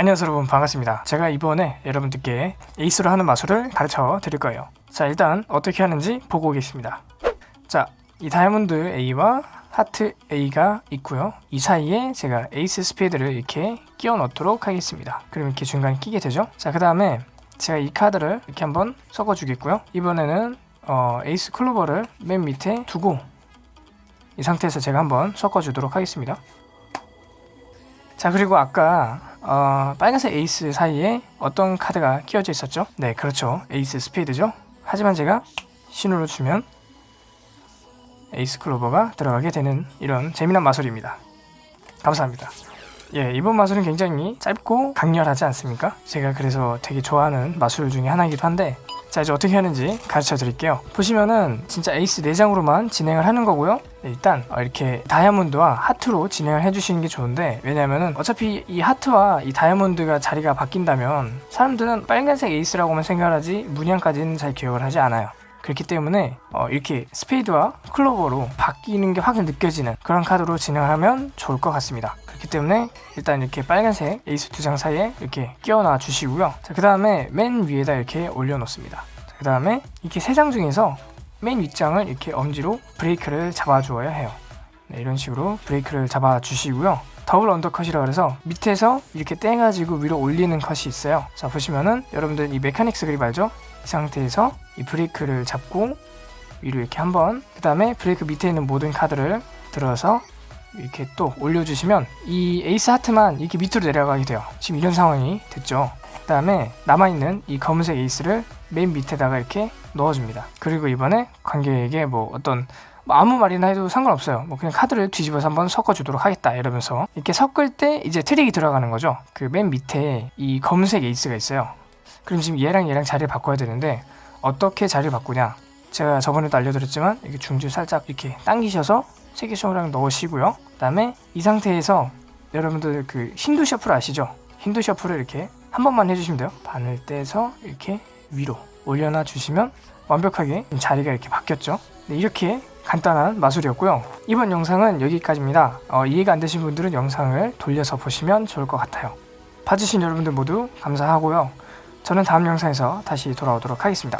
안녕하세요 여러분. 반갑습니다. 제가 이번에 여러분들께 에이스로 하는 마술을 가르쳐 드릴 거예요. 자 일단 어떻게 하는지 보고 오겠습니다. 자 이 다이아몬드 A와 하트 A가 있고요. 이 사이에 제가 에이스 스페이드를 이렇게 끼워 넣도록 하겠습니다. 그럼 이렇게 중간에 끼게 되죠? 자 그 다음에 제가 이 카드를 이렇게 한번 섞어 주겠고요. 이번에는 어, 에이스 클로버를 맨 밑에 두고 이 상태에서 제가 한번 섞어 주도록 하겠습니다. 자 그리고 아까 어, 빨간색 에이스 사이에 어떤 카드가 끼워져 있었죠? 네 그렇죠. 에이스 스페이드죠? 하지만 제가 신호를 주면 에이스 클로버가 들어가게 되는 이런 재미난 마술입니다. 감사합니다. 예 이번 마술은 굉장히 짧고 강렬하지 않습니까? 제가 그래서 되게 좋아하는 마술 중에 하나이기도 한데 자 이제 어떻게 하는지 가르쳐 드릴게요. 보시면은 진짜 에이스 4장으로만 진행을 하는 거고요. 네, 일단 어, 이렇게 다이아몬드와 하트로 진행을 해주시는 게 좋은데 왜냐면은 어차피 이 하트와 이 다이아몬드가 자리가 바뀐다면 사람들은 빨간색 에이스라고만 생각하지 문양까지는 잘 기억을 하지 않아요. 그렇기 때문에 어, 이렇게 스페이드와 클로버로 바뀌는 게 확 느껴지는 그런 카드로 진행을 하면 좋을 것 같습니다. 그렇기 때문에 일단 이렇게 빨간색 에이스 두 장 사이에 이렇게 끼워놔 주시고요. 그 다음에 맨 위에다 이렇게 올려 놓습니다. 그 다음에 이렇게 세 장 중에서 맨 윗장을 이렇게 엄지로 브레이크를 잡아 주어야 해요. 네, 이런 식으로 브레이크를 잡아 주시고요. double undercut이라 그래서 밑에서 이렇게 떼가지고 위로 올리는 컷이 있어요. 자 보시면은 여러분들 이 mechanic's grip 알죠? 이 상태에서 이 브레이크를 잡고 위로 이렇게 한번 그 다음에 브레이크 밑에 있는 모든 카드를 들어서 이렇게 또 올려주시면 이 에이스 하트만 이렇게 밑으로 내려가게 돼요. 지금 이런 상황이 됐죠 그 다음에 남아있는 이 검은색 에이스를 맨 밑에다가 이렇게 넣어줍니다. 그리고 이번에 관객에게 뭐 어떤 뭐 아무 말이나 해도 상관없어요. 뭐 그냥 카드를 뒤집어서 한번 섞어주도록 하겠다 이러면서 이렇게 섞을 때 이제 트릭이 들어가는 거죠. 그 맨 밑에 이 검은색 에이스가 있어요. 그럼 지금 얘랑 얘랑 자리를 바꿔야 되는데 어떻게 자리를 바꾸냐? 제가 저번에도 알려드렸지만 이렇게 중지를 살짝 이렇게 당기셔서 손가락 넣으시고요. 그 다음에 이 상태에서 여러분들 그 힌두 셔플 아시죠? 힌두 셔플을 이렇게 한 번만 해주시면 돼요. 반을 떼서 이렇게 위로 올려놔 주시면 완벽하게 자리가 이렇게 바뀌었죠? 네, 이렇게 간단한 마술이었고요. 이번 영상은 여기까지입니다. 어, 이해가 안 되신 분들은 영상을 돌려서 보시면 좋을 것 같아요. 봐주신 여러분들 모두 감사하고요. 저는 다음 영상에서 다시 돌아오도록 하겠습니다